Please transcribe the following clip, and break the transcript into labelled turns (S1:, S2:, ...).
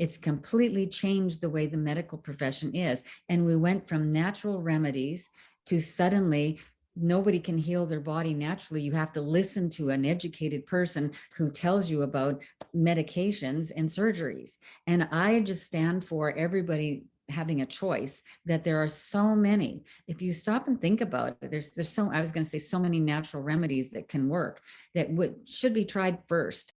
S1: It's completely changed the way the medical profession is. And we went from natural remedies to suddenly nobody can heal their body naturally. You have to listen to an educated person who tells you about medications and surgeries. And I just stand for everybody having a choice that there are so many. If you stop and think about it, there's there's so I was going to say so many natural remedies that can work that would should be tried first